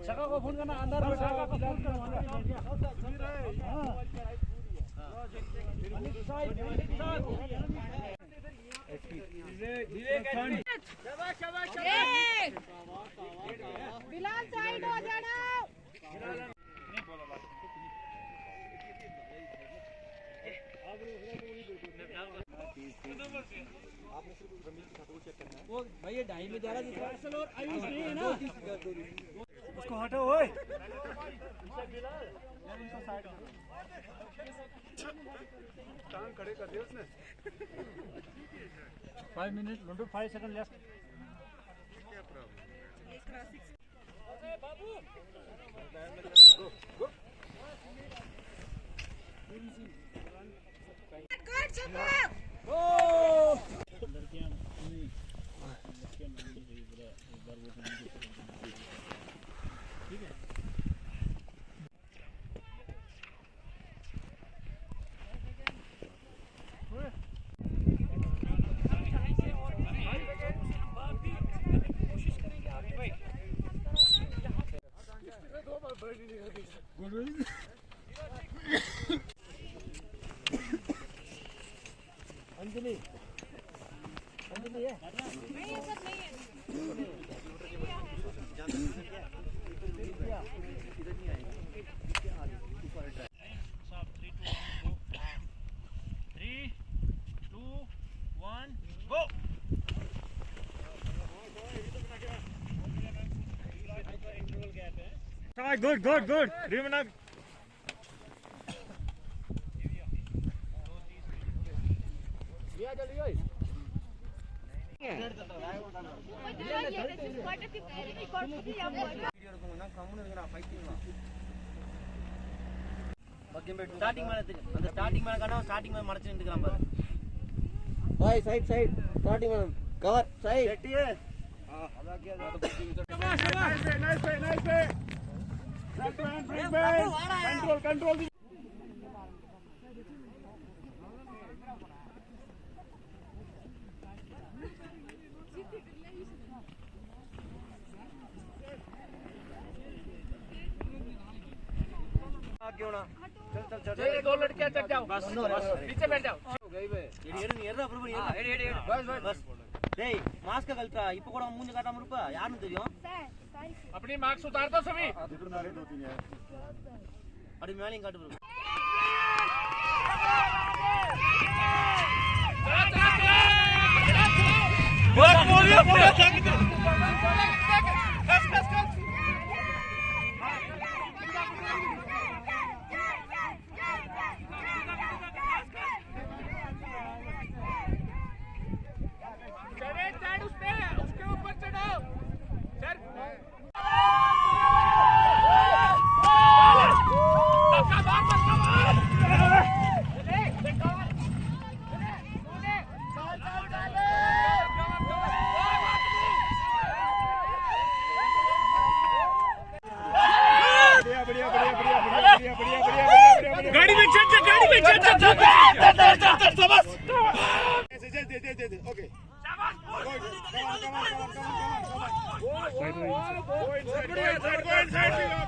शाखा को फ़ोन करना अंदर शाखा को फ़ोन करना बिलाल साइड हो जाना। वो भाई ये ढाई में जा रहा है उसको हटाओ, ओए। टांग खड़े कर दिया उसने 5 मिनट लंडू 5 सेकंड लेफ़्ट क्या प्रॉब्लम बाबू Anjali good, good, good. Rimanak. Yeah, Jalil. Starting மேல அந்த ஸ்டார்டிங் மேல காணா ஸ்டார்டிங் மேல மறைச்சு நின்னுக்கிறான் பாரு பாய் சைடு கவர் சைடு கெட்டியே கண்ட்ரோல் கண்ட்ரோல் क्यों ना चल चल चल चलिए, दो लड़कियां चढ़ जाओ बस नीचे बैठ जाओ எடி எடு நீ எடு அப்புறம் எடு எடு எடு பஸ் பஸ் டேய் மாஸ்க் கழட்டா இப்போ கூட மூஞ்சி காட்டாம இருப்ப யாருன்னு தெரியும் अपनी मार्क्स उतार दो सभी அப்படி மேலையும் காட்டு bro. चढ़े સાઈડ સાઈડ સાઈડ સાઈડ